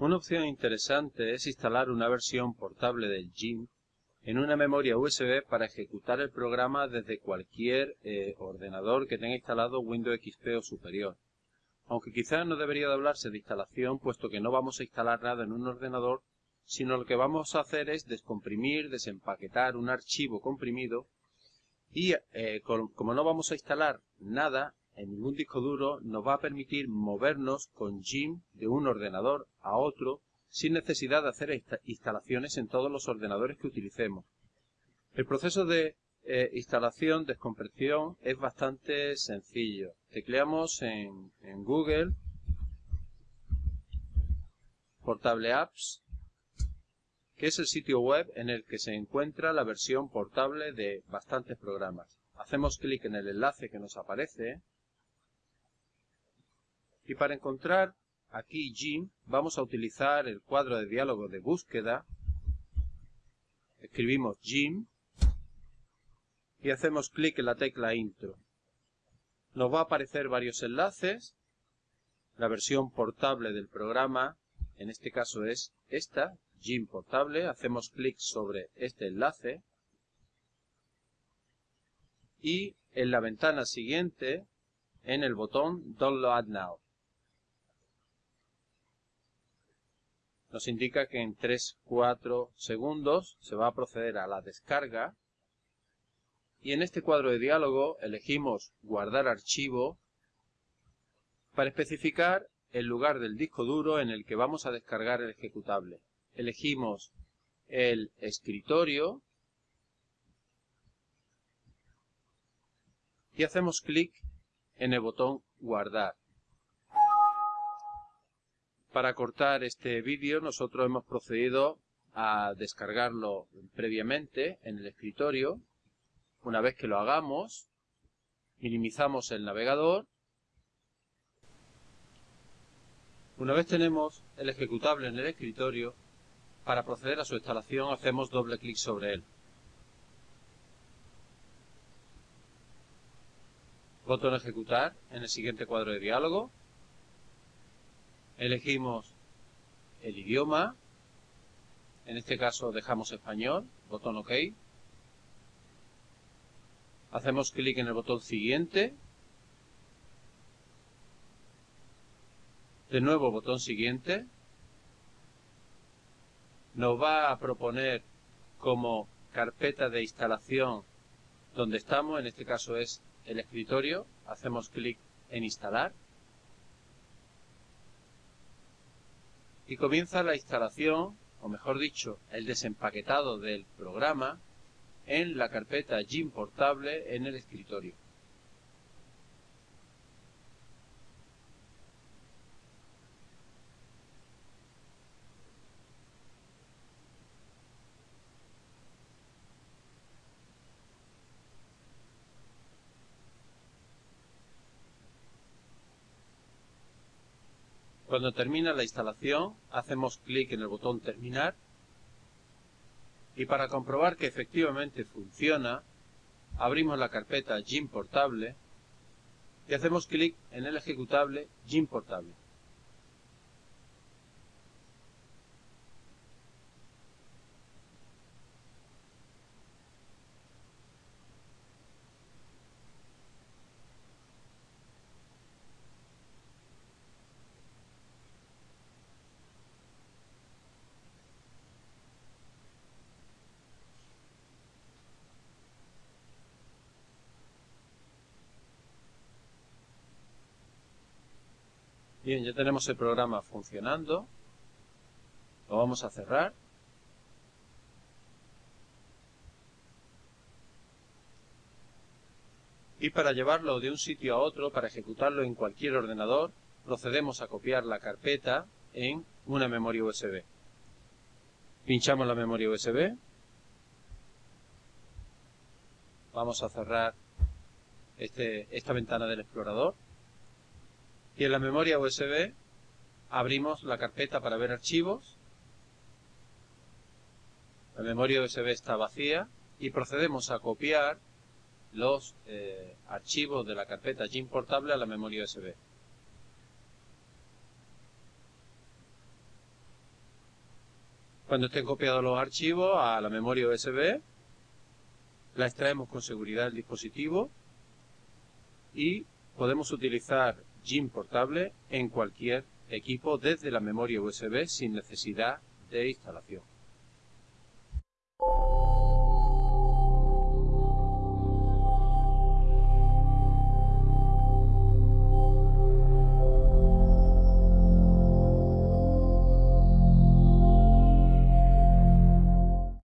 Una opción interesante es instalar una versión portable del GIMP en una memoria USB para ejecutar el programa desde cualquier eh, ordenador que tenga instalado Windows XP o superior. Aunque quizás no debería de hablarse de instalación puesto que no vamos a instalar nada en un ordenador, sino lo que vamos a hacer es descomprimir, desempaquetar un archivo comprimido y eh, como no vamos a instalar nada, en ningún disco duro nos va a permitir movernos con GIMP de un ordenador a otro sin necesidad de hacer instalaciones en todos los ordenadores que utilicemos. El proceso de eh, instalación, descompresión es bastante sencillo. Tecleamos en, en Google Portable Apps, que es el sitio web en el que se encuentra la versión portable de bastantes programas. Hacemos clic en el enlace que nos aparece y para encontrar aquí Jim vamos a utilizar el cuadro de diálogo de búsqueda. Escribimos Jim y hacemos clic en la tecla Intro. Nos va a aparecer varios enlaces. La versión portable del programa, en este caso es esta, Jim portable. Hacemos clic sobre este enlace. Y en la ventana siguiente, en el botón Download Now. Nos indica que en 3-4 segundos se va a proceder a la descarga y en este cuadro de diálogo elegimos guardar archivo para especificar el lugar del disco duro en el que vamos a descargar el ejecutable. Elegimos el escritorio y hacemos clic en el botón guardar. Para cortar este vídeo nosotros hemos procedido a descargarlo previamente en el escritorio. Una vez que lo hagamos, minimizamos el navegador. Una vez tenemos el ejecutable en el escritorio, para proceder a su instalación hacemos doble clic sobre él. Botón ejecutar en el siguiente cuadro de diálogo elegimos el idioma, en este caso dejamos español, botón OK, hacemos clic en el botón siguiente, de nuevo botón siguiente, nos va a proponer como carpeta de instalación donde estamos, en este caso es el escritorio, hacemos clic en instalar, y comienza la instalación, o mejor dicho, el desempaquetado del programa en la carpeta GIMP portable en el escritorio. Cuando termina la instalación, hacemos clic en el botón terminar y para comprobar que efectivamente funciona, abrimos la carpeta GIMP portable y hacemos clic en el ejecutable GIMP Bien, ya tenemos el programa funcionando. Lo vamos a cerrar. Y para llevarlo de un sitio a otro, para ejecutarlo en cualquier ordenador, procedemos a copiar la carpeta en una memoria USB. Pinchamos la memoria USB. Vamos a cerrar este, esta ventana del explorador y en la memoria USB abrimos la carpeta para ver archivos. La memoria USB está vacía y procedemos a copiar los eh, archivos de la carpeta GIMP portable a la memoria USB. Cuando estén copiados los archivos a la memoria USB, la extraemos con seguridad del dispositivo y podemos utilizar Jim portable en cualquier equipo desde la memoria USB sin necesidad de instalación.